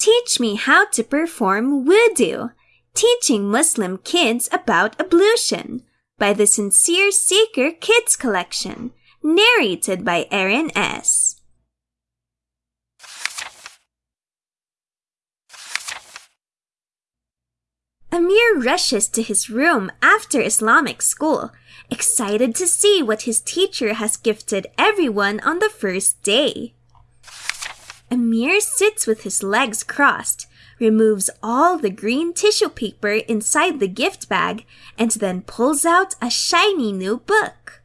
Teach me how to perform wudu, teaching Muslim kids about ablution by the Sincere Seeker Kids Collection, narrated by Erin S. Amir rushes to his room after Islamic school, excited to see what his teacher has gifted everyone on the first day. Amir sits with his legs crossed, removes all the green tissue paper inside the gift bag, and then pulls out a shiny new book.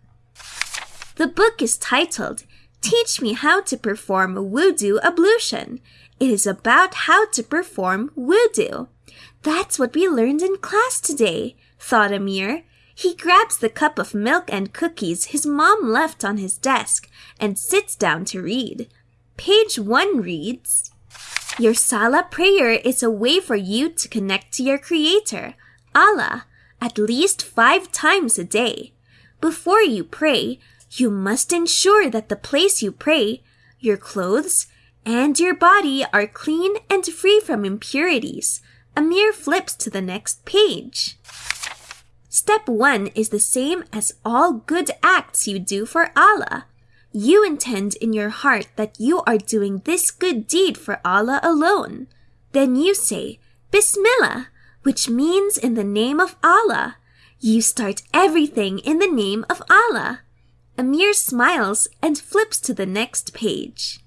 The book is titled Teach Me How to Perform Wudu Ablution. It is about how to perform wudu. That's what we learned in class today, thought Amir. He grabs the cup of milk and cookies his mom left on his desk and sits down to read. Page 1 reads Your Salah prayer is a way for you to connect to your Creator, Allah, at least five times a day. Before you pray, you must ensure that the place you pray, your clothes, and your body are clean and free from impurities Amir flips to the next page. Step 1 is the same as all good acts you do for Allah. You intend in your heart that you are doing this good deed for Allah alone. Then you say, Bismillah, which means in the name of Allah. You start everything in the name of Allah. Amir smiles and flips to the next page.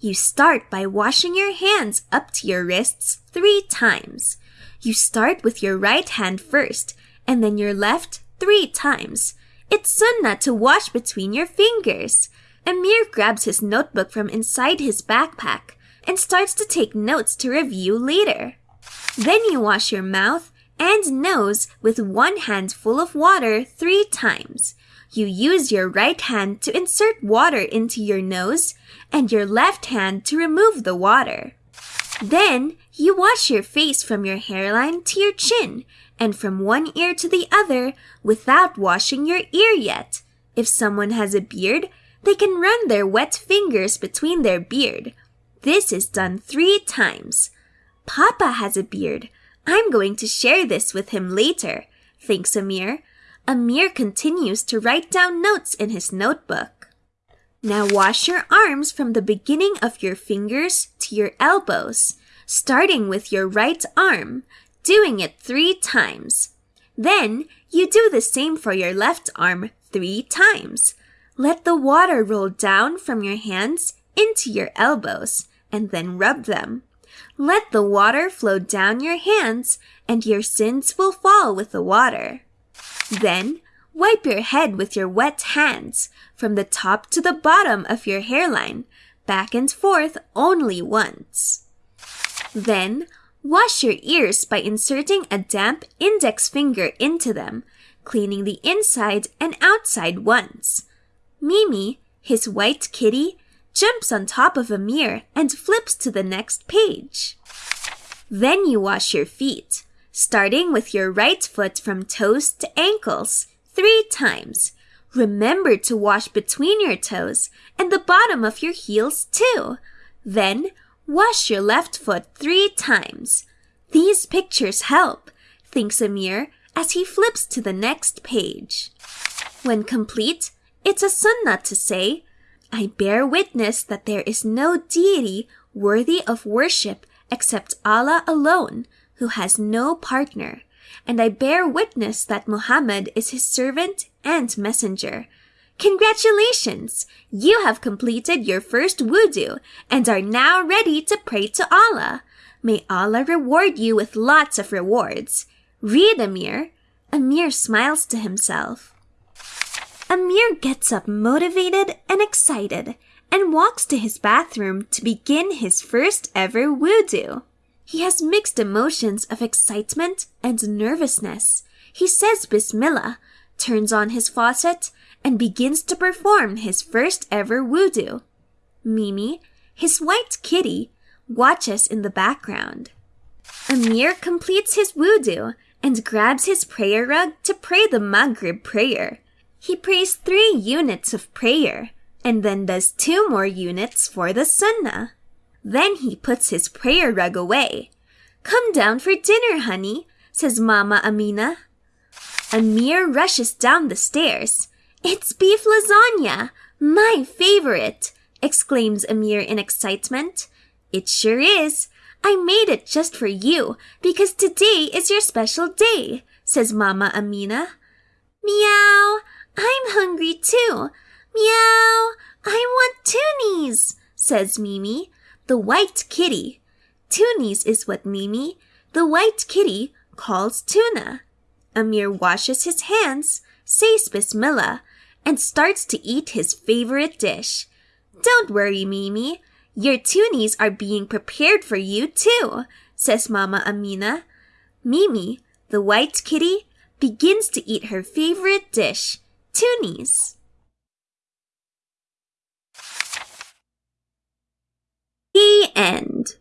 You start by washing your hands up to your wrists three times. You start with your right hand first, and then your left three times. It's sunnah to wash between your fingers. Amir grabs his notebook from inside his backpack and starts to take notes to review later. Then you wash your mouth and nose with one hand full of water three times. You use your right hand to insert water into your nose and your left hand to remove the water. Then you wash your face from your hairline to your chin and from one ear to the other without washing your ear yet. If someone has a beard, they can run their wet fingers between their beard. This is done three times. Papa has a beard. I'm going to share this with him later, thinks Amir. Amir continues to write down notes in his notebook. Now wash your arms from the beginning of your fingers to your elbows, starting with your right arm, doing it three times. Then you do the same for your left arm three times. Let the water roll down from your hands into your elbows and then rub them. Let the water flow down your hands and your sins will fall with the water. Then, wipe your head with your wet hands from the top to the bottom of your hairline, back and forth only once. Then, wash your ears by inserting a damp index finger into them, cleaning the inside and outside once. Mimi, his white kitty, jumps on top of a mirror and flips to the next page. Then you wash your feet starting with your right foot from toes to ankles three times. Remember to wash between your toes and the bottom of your heels too. Then wash your left foot three times. These pictures help, thinks Amir as he flips to the next page. When complete, it's a sunnah to say, I bear witness that there is no deity worthy of worship except Allah alone, who has no partner, and I bear witness that Muhammad is his servant and messenger. Congratulations! You have completed your first wudu and are now ready to pray to Allah. May Allah reward you with lots of rewards. Read, Amir. Amir smiles to himself. Amir gets up motivated and excited and walks to his bathroom to begin his first ever wudu. He has mixed emotions of excitement and nervousness. He says Bismillah, turns on his faucet, and begins to perform his first ever wudu. Mimi, his white kitty, watches in the background. Amir completes his wudu and grabs his prayer rug to pray the Maghrib prayer. He prays three units of prayer and then does two more units for the Sunnah. Then he puts his prayer rug away. Come down for dinner, honey, says Mama Amina. Amir rushes down the stairs. It's beef lasagna, my favorite, exclaims Amir in excitement. It sure is. I made it just for you because today is your special day, says Mama Amina. Meow, I'm hungry too. Meow, I want toonies, says Mimi, the white kitty. Toonies is what Mimi, the white kitty, calls tuna. Amir washes his hands, says Bismillah, and starts to eat his favorite dish. Don't worry, Mimi. Your tunies are being prepared for you too, says Mama Amina. Mimi, the white kitty, begins to eat her favorite dish, tunies. The end.